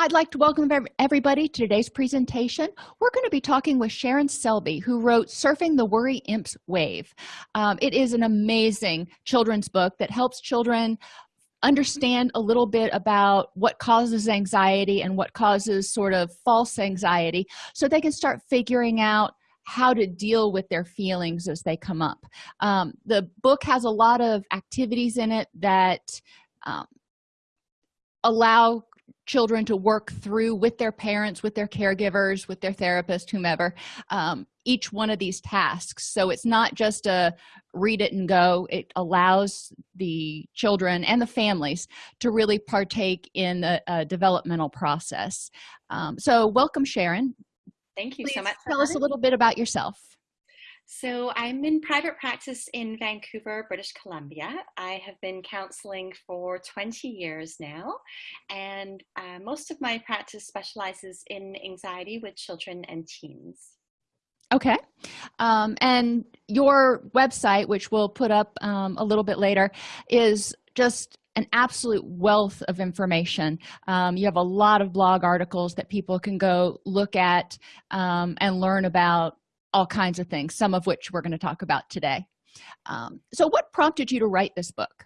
I'd like to welcome everybody to today's presentation. We're going to be talking with Sharon Selby, who wrote Surfing the Worry Imp's Wave. Um, it is an amazing children's book that helps children understand a little bit about what causes anxiety and what causes sort of false anxiety so they can start figuring out how to deal with their feelings as they come up. Um, the book has a lot of activities in it that um, allow children to work through with their parents with their caregivers with their therapist whomever um, each one of these tasks. So it's not just a read it and go. It allows the children and the families to really partake in the uh, developmental process. Um, so welcome sharon. Thank you Please so much tell us a little bit about yourself so I'm in private practice in Vancouver, British Columbia. I have been counseling for 20 years now, and uh, most of my practice specializes in anxiety with children and teens. Okay. Um, and your website, which we'll put up um, a little bit later, is just an absolute wealth of information. Um, you have a lot of blog articles that people can go look at um, and learn about all kinds of things some of which we're going to talk about today. Um, so what prompted you to write this book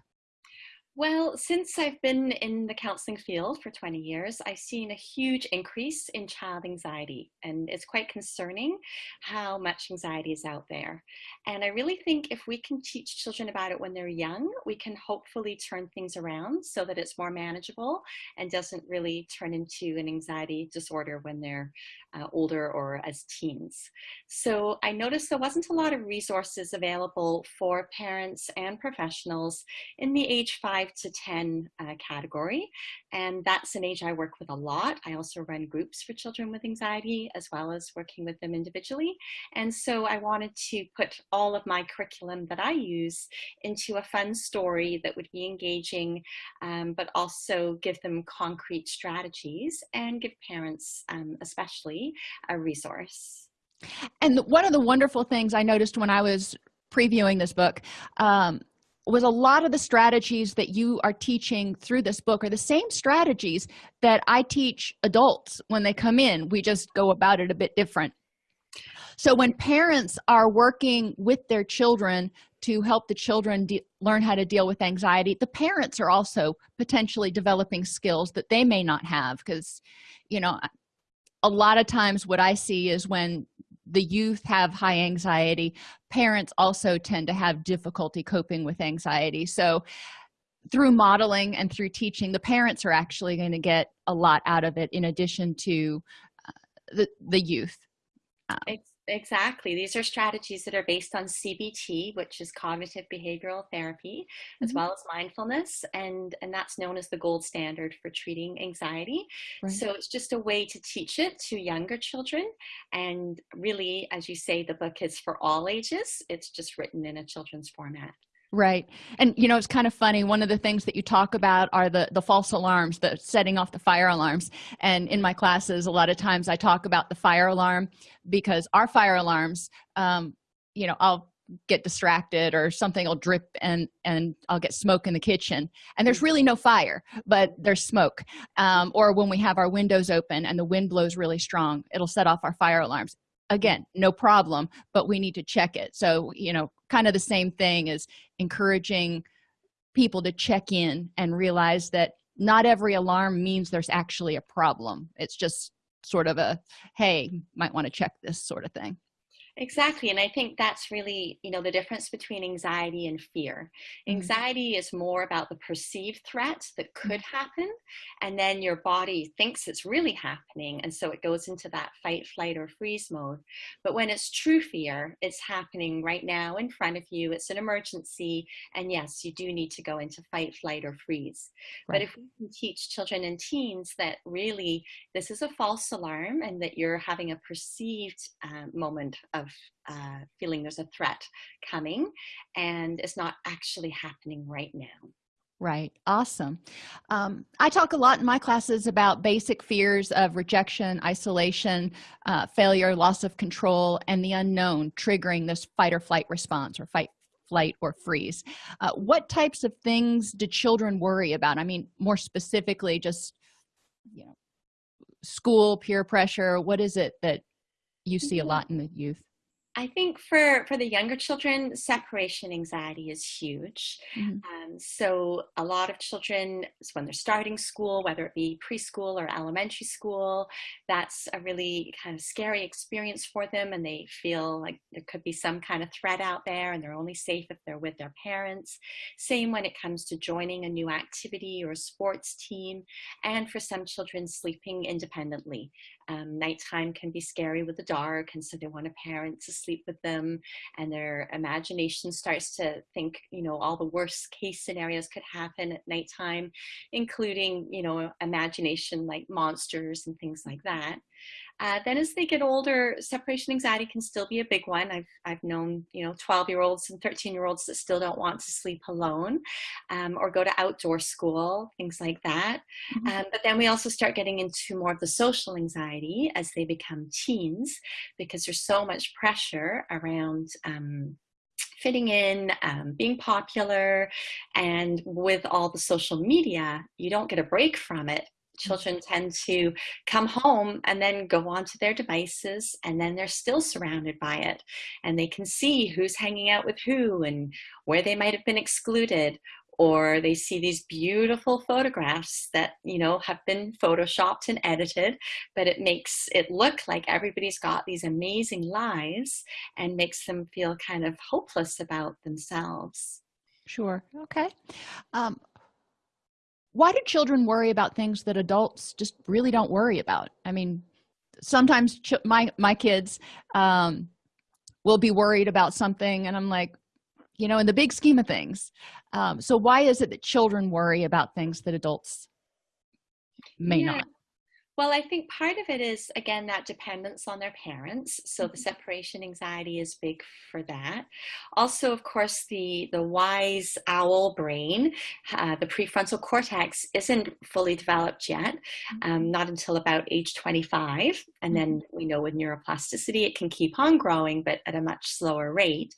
well, since I've been in the counseling field for 20 years, I've seen a huge increase in child anxiety, and it's quite concerning how much anxiety is out there. And I really think if we can teach children about it when they're young, we can hopefully turn things around so that it's more manageable and doesn't really turn into an anxiety disorder when they're uh, older or as teens. So I noticed there wasn't a lot of resources available for parents and professionals in the age 5 to 10 uh, category. And that's an age I work with a lot. I also run groups for children with anxiety as well as working with them individually. And so I wanted to put all of my curriculum that I use into a fun story that would be engaging, um, but also give them concrete strategies and give parents um, especially a resource. And one of the wonderful things I noticed when I was previewing this book um, was a lot of the strategies that you are teaching through this book are the same strategies that I teach adults when they come in. We just go about it a bit different. So when parents are working with their children to help the children learn how to deal with anxiety, the parents are also potentially developing skills that they may not have because, you know, a lot of times what i see is when the youth have high anxiety. Parents also tend to have difficulty coping with anxiety. So through modeling and through teaching the parents are actually going to get a lot out of it in addition to uh, the the youth. Um, Exactly. These are strategies that are based on CBT, which is cognitive behavioral therapy, as mm-hmm. well as mindfulness, and and that's known as the gold standard for treating anxiety. Right. So it's just a way to teach it to younger children, and really, as you say, the book is for all ages. It's just written in a children's format right. And you know it's kind of funny. One of the things that you talk about are the the false alarms the setting off the fire alarms. And in my classes a lot of times i talk about the fire alarm because our fire alarms um you know i'll get distracted or something will drip and and i'll get smoke in the kitchen. And there's really no fire but there's smoke. Um, or when we have our windows open and the wind blows really strong it'll set off our fire alarms. Again no problem but we need to check it. So you know kind of the same thing as encouraging people to check in and realize that not every alarm means there's actually a problem. It's just sort of a hey might want to check this sort of thing Exactly. And I think that's really, you know, the difference between anxiety and fear. Mm-hmm. Anxiety is more about the perceived threat that could mm-hmm. happen. And then your body thinks it's really happening. And so it goes into that fight, flight, or freeze mode. But when it's true fear, it's happening right now in front of you. It's an emergency. And yes, you do need to go into fight, flight, or freeze. Right. But if we can teach children and teens that really this is a false alarm and that you're having a perceived uh, moment of of uh, feeling there's a threat coming and it's not actually happening right now. Right. Awesome. Um, i talk a lot in my classes about basic fears of rejection isolation uh, failure loss of control and the unknown triggering this fight or flight response or fight flight or freeze. Uh, what types of things do children worry about? I mean more specifically just you know school peer pressure what is it that you see a Mm-hmm. lot in the youth I think for, for the younger children, separation anxiety is huge. Mhm. Um, so a lot of children, when they're starting school, whether it be preschool or elementary school, that's a really kind of scary experience for them, and they feel like there could be some kind of threat out there, and they're only safe if they're with their parents. Same when it comes to joining a new activity or a sports team, and for some children, sleeping independently. Um, nighttime can be scary with the dark, and so they want a parent to sleep with them, and their imagination starts to think, you know, all the worst case scenarios could happen at nighttime, including, you know, imagination like monsters and things like that. Uh, then as they get older, separation anxiety can still be a big one. I've, I've known, you know, 12 year olds and 13 year olds that still don't want to sleep alone um, or go to outdoor school, things like that. Mhm. Um, but then we also start getting into more of the social anxiety as they become teens because there's so much pressure around um, fitting in, um, being popular, and with all the social media, you don't get a break from it. Children tend to come home and then go onto their devices, and then they're still surrounded by it. And they can see who's hanging out with who and where they might have been excluded, or they see these beautiful photographs that you know have been photoshopped and edited. But it makes it look like everybody's got these amazing lives and makes them feel kind of hopeless about themselves. Sure. Okay. Um, why do children worry about things that adults just really don't worry about i mean sometimes ch- my my kids um, will be worried about something and i'm like you know in the big scheme of things um, so why is it that children worry about things that adults may Yeah. not Well, I think part of it is, again, that dependence on their parents. So the Mhm. separation anxiety is big for that. Also, of course, the, the wise owl brain, uh, the prefrontal cortex, isn't fully developed yet, um, not until about age 25. And then we know with neuroplasticity, it can keep on growing, but at a much slower rate.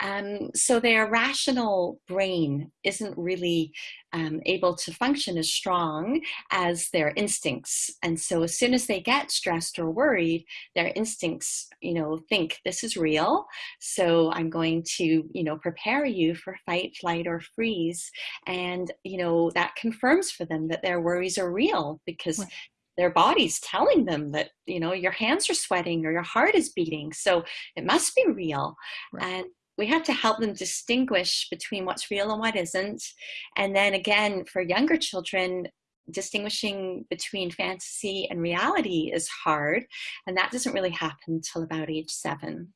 Um, so their rational brain isn't really um, able to function as strong as their instincts. And so as soon as they get stressed or worried, their instincts, you know, think this is real. So I'm going to, you know, prepare you for fight, flight, or freeze. And, you know, that confirms for them that their worries are real because Right. their body's telling them that, you know, your hands are sweating or your heart is beating. So it must be real. Right. And we have to help them distinguish between what's real and what isn't. And then again, for younger children, distinguishing between fantasy and reality is hard. And that doesn't really happen until about age seven.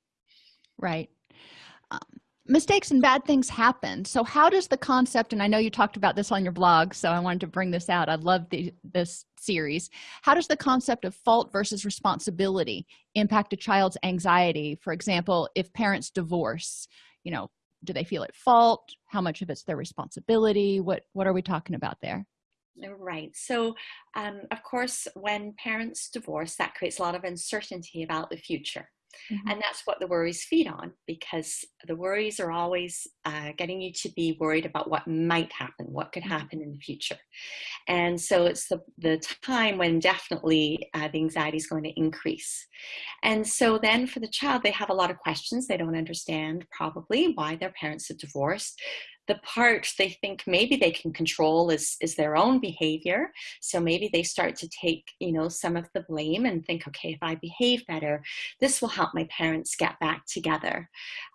right. Um, mistakes and bad things happen. So how does the concept and i know you talked about this on your blog so i wanted to bring this out. I love the, this series. How does the concept of fault versus responsibility impact a child's anxiety? For example if parents divorce you know do they feel at fault? How much of it's their responsibility? What what are we talking about there Right. So, um, of course, when parents divorce, that creates a lot of uncertainty about the future. Mhm. And that's what the worries feed on because the worries are always uh, getting you to be worried about what might happen, what could Mhm. happen in the future. And so it's the, the time when definitely uh, the anxiety is going to increase. And so then for the child, they have a lot of questions. They don't understand probably why their parents have divorced. The part they think maybe they can control is, is their own behavior. So maybe they start to take, you know, some of the blame and think, okay, if I behave better, this will help my parents get back together.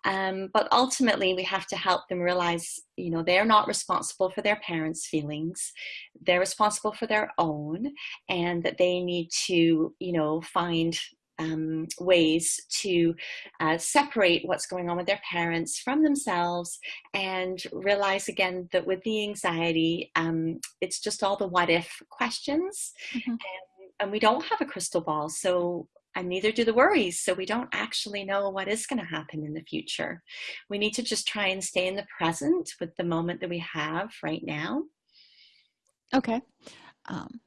Um, but ultimately, we have to help them realize, you know, they're not responsible for their parents' feelings. They're responsible for their own, and that they need to, you know, find um, ways to uh, separate what's going on with their parents from themselves and realize again that with the anxiety, um, it's just all the what if questions. Mhm. And, and we don't have a crystal ball. So and neither do the worries. So we don't actually know what is going to happen in the future. We need to just try and stay in the present with the moment that we have right now. okay um,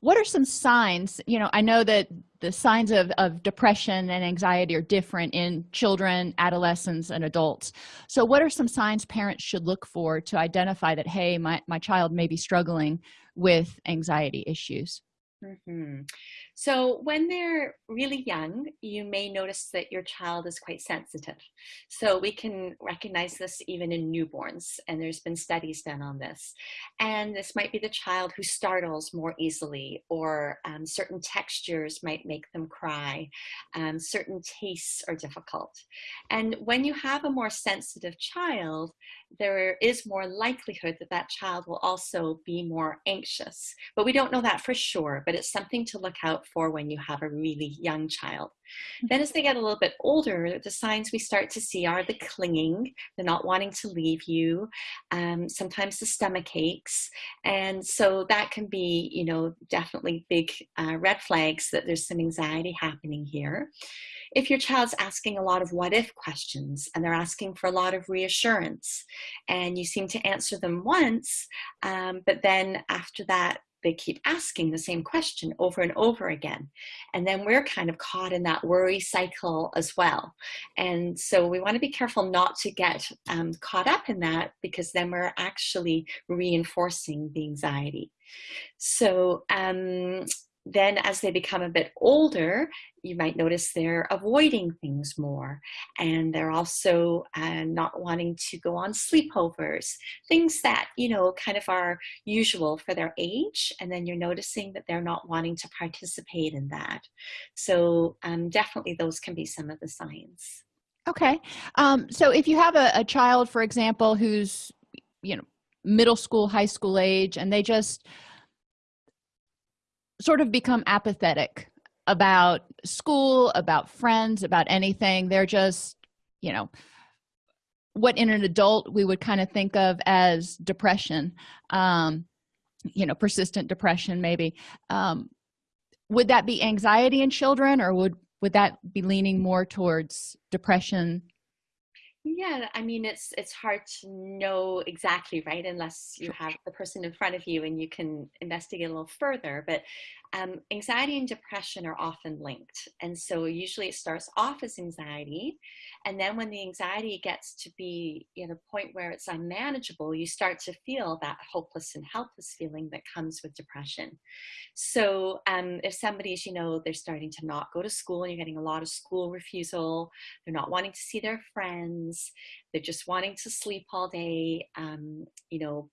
what are some signs you know i know that the signs of, of depression and anxiety are different in children adolescents and adults so what are some signs parents should look for to identify that hey my, my child may be struggling with anxiety issues Mhm. So when they're really young, you may notice that your child is quite sensitive. So we can recognize this even in newborns, and there's been studies done on this. And this might be the child who startles more easily, or um, certain textures might make them cry. Um, certain tastes are difficult. And when you have a more sensitive child, there is more likelihood that that child will also be more anxious. But we don't know that for sure, but it's something to look out for when you have a really young child. Then as they get a little bit older, the signs we start to see are the clinging, the not wanting to leave you, um, sometimes the stomach aches. And so that can be, you know, definitely big uh, red flags that there's some anxiety happening here if your child's asking a lot of what if questions and they're asking for a lot of reassurance and you seem to answer them once, um, but then after that, they keep asking the same question over and over again. And then we're kind of caught in that worry cycle as well. And so we want to be careful not to get um, caught up in that because then we're actually reinforcing the anxiety. So um, then as they become a bit older, you might notice they're avoiding things more and they're also uh, not wanting to go on sleepovers, things that, you know, kind of are usual for their age. And then you're noticing that they're not wanting to participate in that. So um, definitely those can be some of the signs. Okay. Um, so if you have a, a child, for example, who's, you know, middle school, high school age, and they just, sort of become apathetic about school about friends about anything. They're just you know what in an adult we would kind of think of as depression um you know persistent depression maybe. Um would that be anxiety in children or would would that be leaning more towards depression yeah, I mean, it's it's hard to know exactly, right? Unless you have the person in front of you and you can investigate a little further. But um, anxiety and depression are often linked. And so usually it starts off as anxiety. And then when the anxiety gets to be at a point where it's unmanageable, you start to feel that hopeless and helpless feeling that comes with depression. So um, if somebody's, you know, they're starting to not go to school and you're getting a lot of school refusal, they're not wanting to see their friends, they're just wanting to sleep all day, um, you know,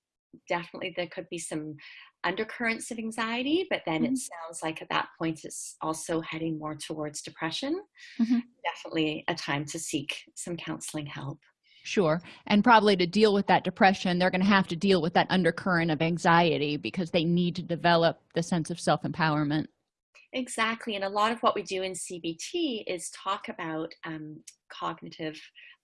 definitely there could be some undercurrents of anxiety, but then mm-hmm. it sounds like at that point it's also heading more towards depression. Mm-hmm. Definitely a time to seek some counseling help. Sure. And probably to deal with that depression, they're going to have to deal with that undercurrent of anxiety because they need to develop the sense of self empowerment. Exactly. And a lot of what we do in CBT is talk about um, cognitive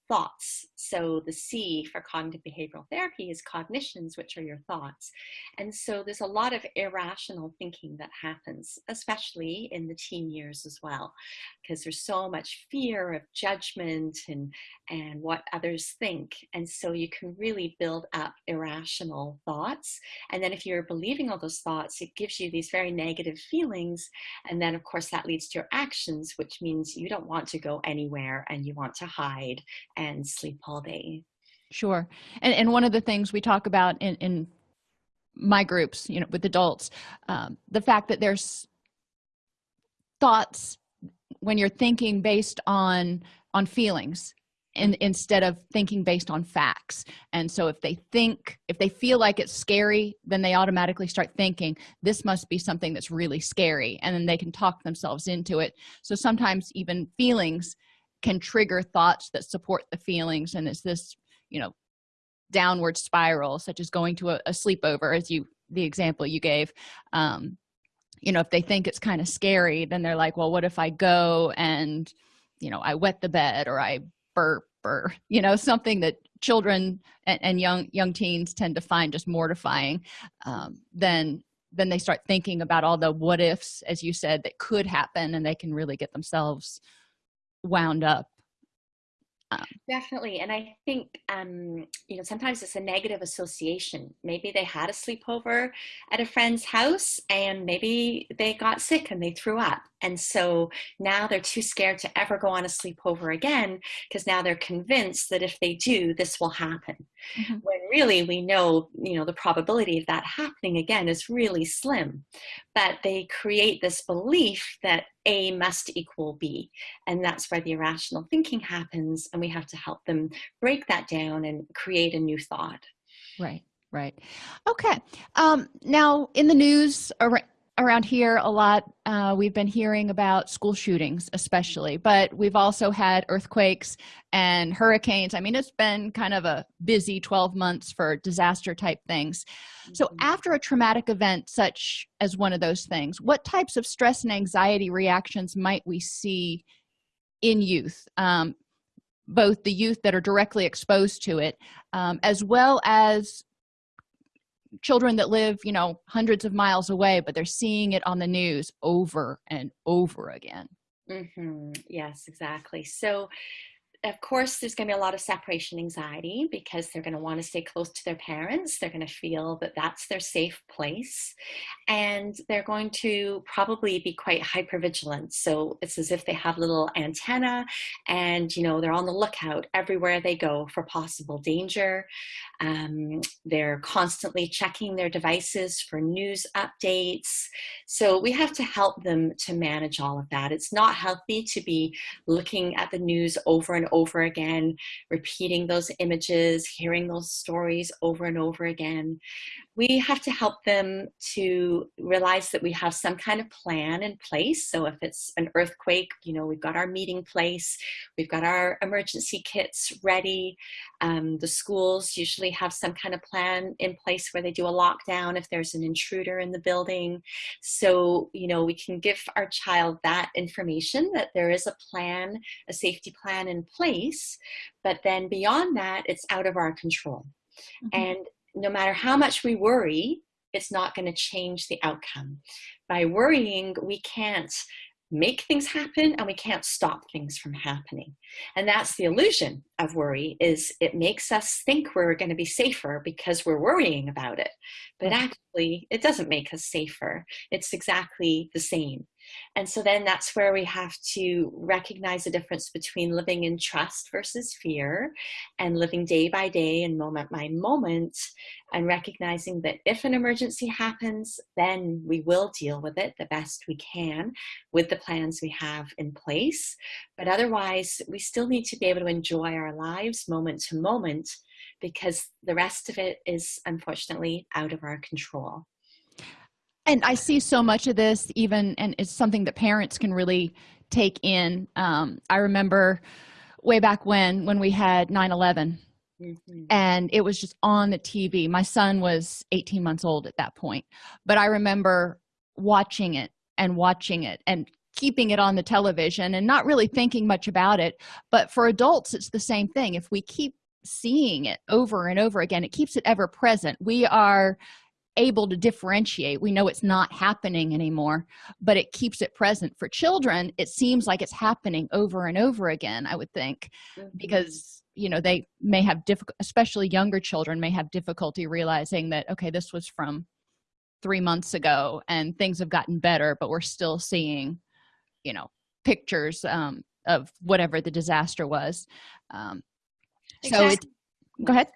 thoughts. So the C for cognitive behavioral therapy is cognitions, which are your thoughts. And so there's a lot of irrational thinking that happens, especially in the teen years as well, because there's so much fear of judgment and, and what others think. And so you can really build up irrational thoughts. And then if you're believing all those thoughts, it gives you these very negative feelings. And then of course that leads to your actions, which means you don't want to go anywhere and you want to hide and sleep all day. Sure. And and one of the things we talk about in in my groups you know with adults um, the fact that there's thoughts when you're thinking based on on feelings and instead of thinking based on facts. And so if they think if they feel like it's scary then they automatically start thinking this must be something that's really scary and then they can talk themselves into it. So sometimes even feelings can trigger thoughts that support the feelings and it's this you know downward spiral such as going to a, a sleepover as you the example you gave. Um you know if they think it's kind of scary then they're like well what if i go and you know i wet the bed or i burp or you know something that children and, and young young teens tend to find just mortifying um, then then they start thinking about all the what ifs as you said that could happen and they can really get themselves wound up. Um, definitely and i think um, you know sometimes it's a negative association. Maybe they had a sleepover at a friend's house and maybe they got sick and they threw up and so now they're too scared to ever go on a sleepover again because now they're convinced that if they do this will happen. Mm-hmm. when really we know you know the probability of that happening again is really slim. But they create this belief that a must equal b and that's where the irrational thinking happens and we have to help them break that down and create a new thought. Right right. Okay um now in the news around here a lot uh, we've been hearing about school shootings especially but we've also had earthquakes and hurricanes i mean it's been kind of a busy 12 months for disaster type things so mm-hmm. after a traumatic event such as one of those things what types of stress and anxiety reactions might we see in youth um, both the youth that are directly exposed to it um, as well as children that live you know hundreds of miles away but they're seeing it on the news over and over again mm -hmm. yes exactly so of course there's going to be a lot of separation anxiety because they're going to want to stay close to their parents. They're going to feel that that's their safe place. And they're going to probably be quite hypervigilant. so it's as if they have little antenna and you know they're on the lookout everywhere they go for possible danger. Um, they're constantly checking their devices for news updates. So we have to help them to manage all of that. It's not healthy to be looking at the news over and over again, repeating those images, hearing those stories over and over again. We have to help them to realize that we have some kind of plan in place. So if it's an earthquake, you know, we've got our meeting place, we've got our emergency kits ready. Um, the schools usually have some kind of plan in place where they do a lockdown if there's an intruder in the building. So, you know, we can give our child that information that there is a plan, a safety plan in place but then beyond that, it's out of our control. Mm -hmm. And no matter how much we worry, it's not going to change the outcome. By worrying, we can't make things happen and we can't stop things from happening. And that's the illusion of worry is it makes us think we're going to be safer because we're worrying about it. But actually it doesn't make us safer. It's exactly the same and so then that's where we have to recognize the difference between living in trust versus fear and living day by day and moment by moment and recognizing that if an emergency happens, then we will deal with it the best we can with the plans we have in place. But otherwise, we still need to be able to enjoy our lives moment to moment because the rest of it is unfortunately out of our control and i see so much of this even and it's something that parents can really take in. Um, i remember way back when when we had 9 11 mm -hmm. and it was just on the tv my son was 18 months old at that point. But i remember watching it and watching it and keeping it on the television and not really thinking much about it. But for adults it's the same thing. If we keep seeing it over and over again it keeps it ever present. We are able to differentiate we know it's not happening anymore but it keeps it present for children it seems like it's happening over and over again i would think mm -hmm. because you know they may have difficult especially younger children may have difficulty realizing that okay this was from three months ago and things have gotten better but we're still seeing you know pictures um, of whatever the disaster was um, exactly. so it go ahead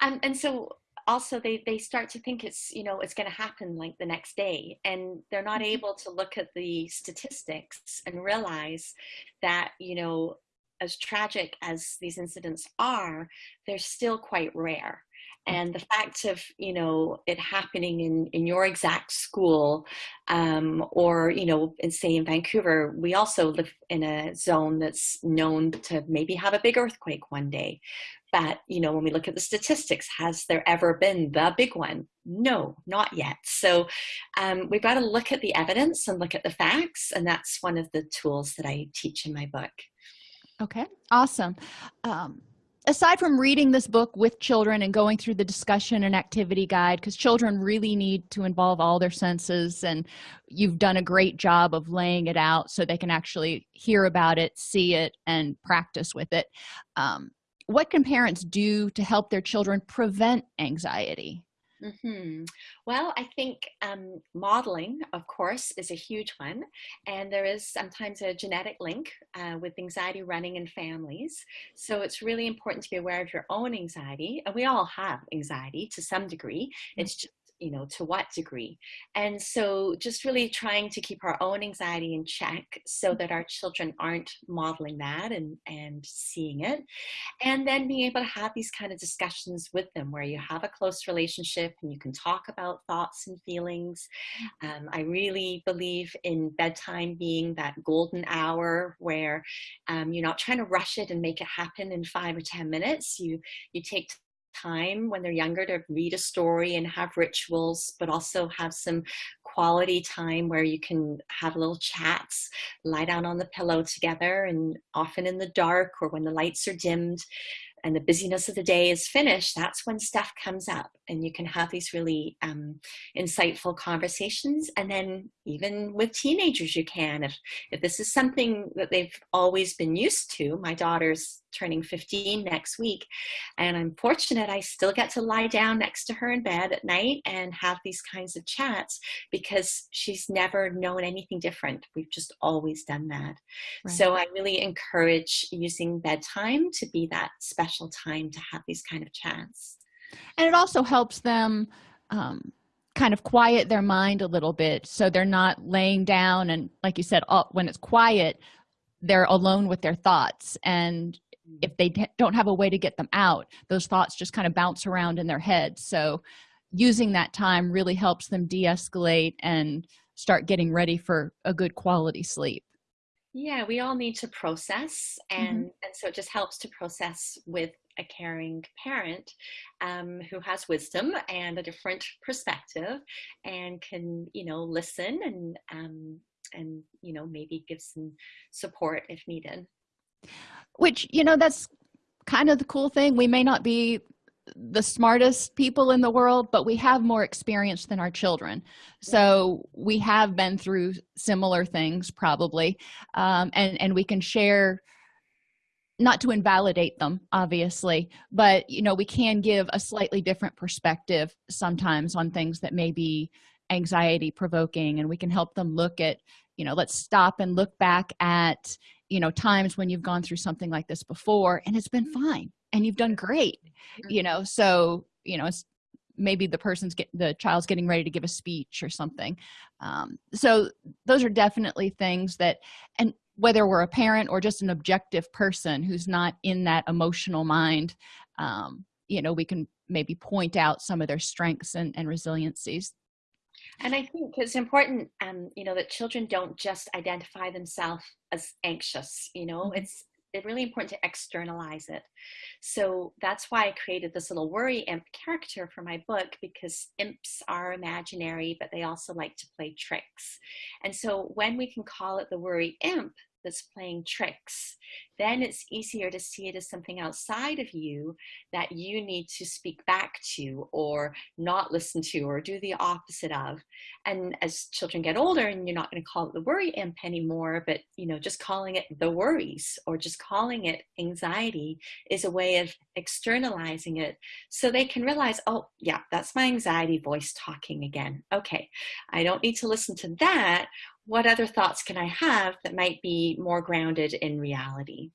and and so also they they start to think it's you know it's going to happen like the next day and they're not mm-hmm. able to look at the statistics and realize that you know as tragic as these incidents are they're still quite rare. And the fact of you know it happening in in your exact school um, or you know in say in vancouver we also live in a zone that's known to maybe have a big earthquake one day but you know when we look at the statistics has there ever been the big one? No not yet. So um, we've got to look at the evidence and look at the facts and that's one of the tools that i teach in my book. Okay awesome. Um, aside from reading this book with children and going through the discussion and activity guide because children really need to involve all their senses and you've done a great job of laying it out so they can actually hear about it see it and practice with it. Um, what can parents do to help their children prevent anxiety Mm-hmm. Well, I think um, modeling, of course, is a huge one. And there is sometimes a genetic link uh, with anxiety running in families. So it's really important to be aware of your own anxiety. And we all have anxiety to some degree. It's just you know, to what degree. And so just really trying to keep our own anxiety in check so that our children aren't modeling that and, and seeing it. And then being able to have these kind of discussions with them where you have a close relationship and you can talk about thoughts and feelings. Um, I really believe in bedtime being that golden hour where um, you're not trying to rush it and make it happen in five or 10 minutes. You, you take time when they're younger to read a story and have rituals, but also have some quality time where you can have little chats, lie down on the pillow together and often in the dark or when the lights are dimmed and the busyness of the day is finished, that's when stuff comes up and you can have these really um, insightful conversations. And then even with teenagers, you can, if, if this is something that they've always been used to, my daughter's turning 15 next week. And I'm fortunate I still get to lie down next to her in bed at night and have these kinds of chats because she's never known anything different. We've just always done that. Right. So I really encourage using bedtime to be that special time to have these kind of chats. And it also helps them um, kind of quiet their mind a little bit so they're not laying down and like you said all, when it's quiet they're alone with their thoughts and if they don't have a way to get them out those thoughts just kind of bounce around in their head. So using that time really helps them de-escalate and start getting ready for a good quality sleep. Yeah we all need to process and mm -hmm. and so it just helps to process with a caring parent um, who has wisdom and a different perspective and can you know listen and um, and you know maybe give some support if needed which you know that's kind of the cool thing. We may not be the smartest people in the world but we have more experience than our children. So we have been through similar things probably. Um, and and we can share not to invalidate them obviously but you know we can give a slightly different perspective sometimes on things that may be anxiety provoking and we can help them look at you know let's stop and look back at you know times when you've gone through something like this before and it's been fine and you've done great you know so you know maybe the person's get the child's getting ready to give a speech or something um, so those are definitely things that and whether we're a parent or just an objective person who's not in that emotional mind um, you know we can maybe point out some of their strengths and, and resiliencies and I think it's important, um, you know, that children don't just identify themselves as anxious, you know, mm-hmm. it's it's really important to externalize it. So that's why I created this little worry imp character for my book because imps are imaginary, but they also like to play tricks. And so when we can call it the worry imp, that's playing tricks, then it's easier to see it as something outside of you that you need to speak back to or not listen to or do the opposite of. And as children get older and you're not going to call it the worry imp anymore, but you know, just calling it the worries or just calling it anxiety is a way of externalizing it so they can realize, oh yeah, that's my anxiety voice talking again. Okay, I don't need to listen to that what other thoughts can I have that might be more grounded in reality?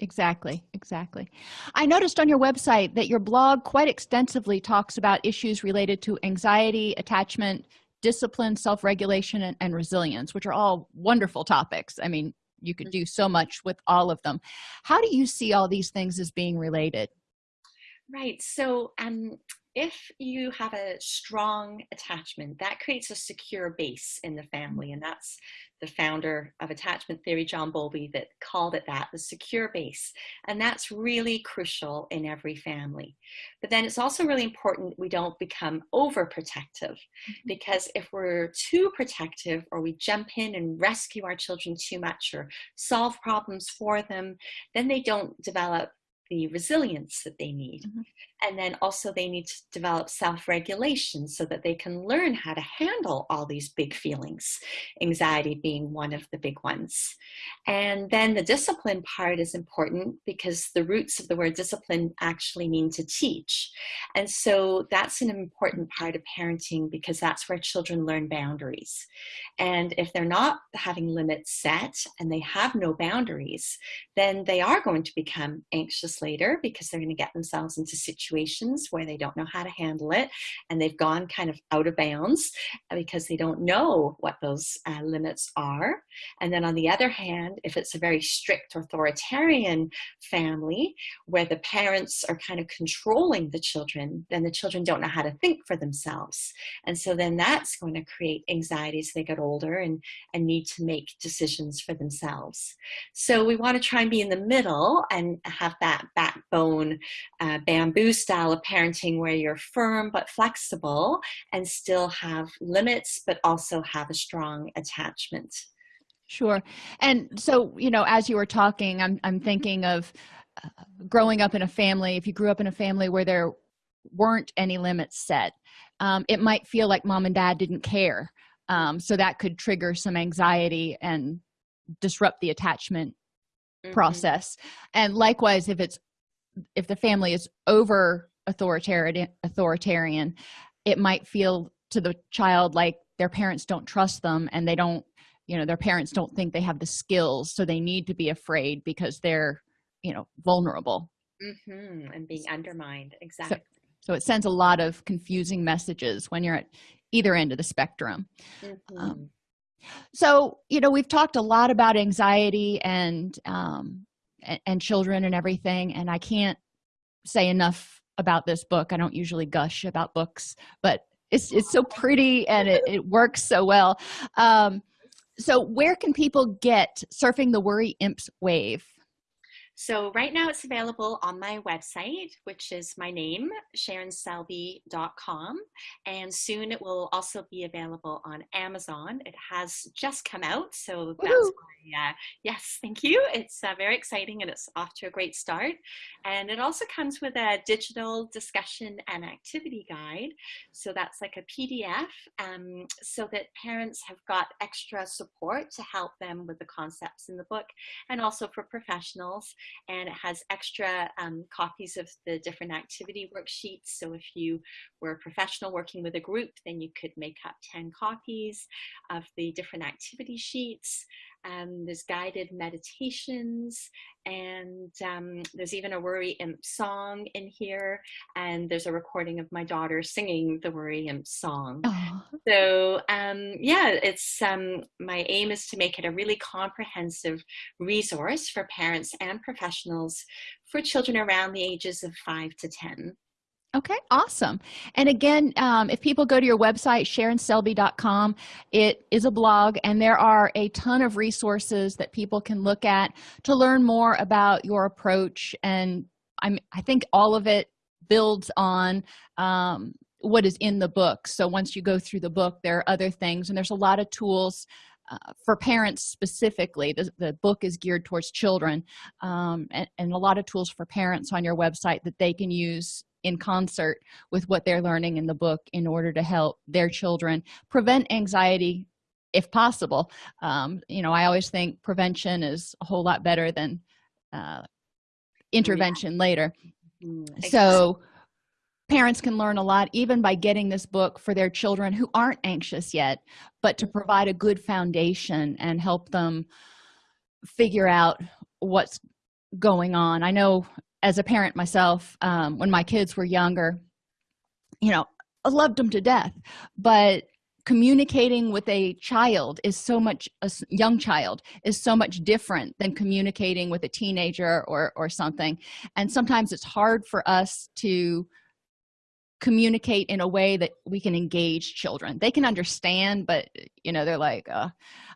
Exactly, exactly. I noticed on your website that your blog quite extensively talks about issues related to anxiety, attachment, discipline, self-regulation, and, and, resilience, which are all wonderful topics. I mean, you could do so much with all of them. How do you see all these things as being related? Right. So um, if you have a strong attachment that creates a secure base in the family and that's the founder of attachment theory john bowlby that called it that the secure base and that's really crucial in every family but then it's also really important we don't become overprotective mm-hmm. because if we're too protective or we jump in and rescue our children too much or solve problems for them then they don't develop the resilience that they need. Mm -hmm. And then also they need to develop self-regulation so that they can learn how to handle all these big feelings, anxiety being one of the big ones. And then the discipline part is important because the roots of the word discipline actually mean to teach. And so that's an important part of parenting because that's where children learn boundaries. And if they're not having limits set and they have no boundaries, then they are going to become anxious later because they're going to get themselves into situations where they don't know how to handle it and they've gone kind of out of bounds because they don't know what those uh, limits are. And then on the other hand, if it's a very strict authoritarian family where the parents are kind of controlling the children, then the children don't know how to think for themselves. And so then that's going to create anxiety as they get older and, and need to make decisions for themselves. So we want to try and be in the middle and have that backbone uh, bamboo style of parenting where you're firm but flexible and still have limits but also have a strong attachment. Sure. And so, you know, as you were talking, I'm, I'm thinking of uh, growing up in a family. If you grew up in a family where there weren't any limits set, um, it might feel like mom and dad didn't care. Um, so that could trigger some anxiety and disrupt the attachment mm -hmm. process. And likewise, if it's if the family is over authoritarian authoritarian, it might feel to the child like their parents don't trust them and they don't you know their parents don't think they have the skills so they need to be afraid because they're you know vulnerable mm -hmm. and being undermined exactly so, so, it sends a lot of confusing messages when you're at either end of the spectrum mm -hmm. um, so you know we've talked a lot about anxiety and um and, and children and everything and i can't say enough about this book. I don't usually gush about books but it's it's so pretty and it, it works so well. Um so where can people get surfing the worry imps wave so right now it's available on my website, which is my name, sharonselby.com. And soon it will also be available on Amazon. It has just come out, so that's why, uh, yes, thank you. It's uh, very exciting and it's off to a great start. And it also comes with a digital discussion and activity guide. So that's like a PDF um, so that parents have got extra support to help them with the concepts in the book and also for professionals and it has extra um, copies of the different activity worksheets. So if you were a professional working with a group, then you could make up 10 copies of the different activity sheets. Um, there's guided meditations and um, there's even a worry imp song in here and there's a recording of my daughter singing the worry imp song oh. so um, yeah it's um, my aim is to make it a really comprehensive resource for parents and professionals for children around the ages of 5 to 10 okay awesome. And again um, if people go to your website sharonselby.com it is a blog and there are a ton of resources that people can look at to learn more about your approach. And i'm i think all of it builds on um, what is in the book. So once you go through the book there are other things and there's a lot of tools uh, for parents specifically. The, the book is geared towards children um, and, and a lot of tools for parents on your website that they can use in concert with what they're learning in the book in order to help their children prevent anxiety if possible. Um, you know i always think prevention is a whole lot better than uh, intervention yeah. later. Mm, so parents can learn a lot even by getting this book for their children who aren't anxious yet but to provide a good foundation and help them figure out what's going on. I know as a parent myself um, when my kids were younger you know i loved them to death. But communicating with a child is so much a young child is so much different than communicating with a teenager or or something. And sometimes it's hard for us to communicate in a way that we can engage children. They can understand but you know they're like uh,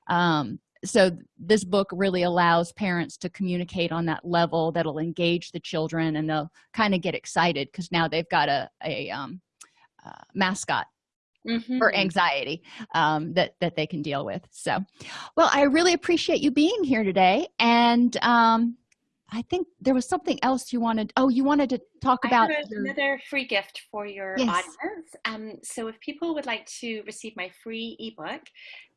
um, so this book really allows parents to communicate on that level that'll engage the children and they'll kind of get excited because now they've got a, a um, uh, mascot mm -hmm. for anxiety um, that that they can deal with so well i really appreciate you being here today and um, i think there was something else you wanted oh you wanted to talk about your... another free gift for your yes. audience um, so if people would like to receive my free ebook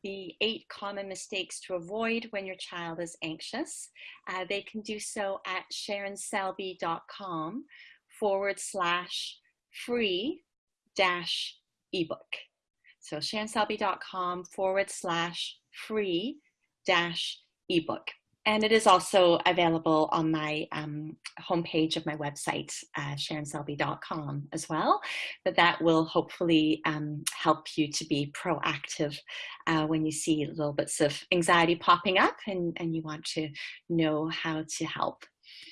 the eight common mistakes to avoid when your child is anxious uh, they can do so at sharonselby.com forward slash free dash ebook so sharonselby.com forward slash free dash ebook. And it is also available on my um, homepage of my website, uh, sharonselby.com as well. But that will hopefully um, help you to be proactive uh, when you see little bits of anxiety popping up and, and you want to know how to help.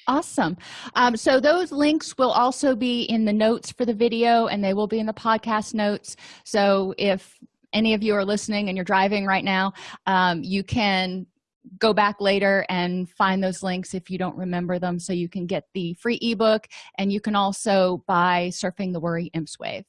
Awesome. Um, so those links will also be in the notes for the video and they will be in the podcast notes. So if any of you are listening and you're driving right now, um, you can go back later and find those links if you don't remember them so you can get the free ebook and you can also buy surfing the worry imps wave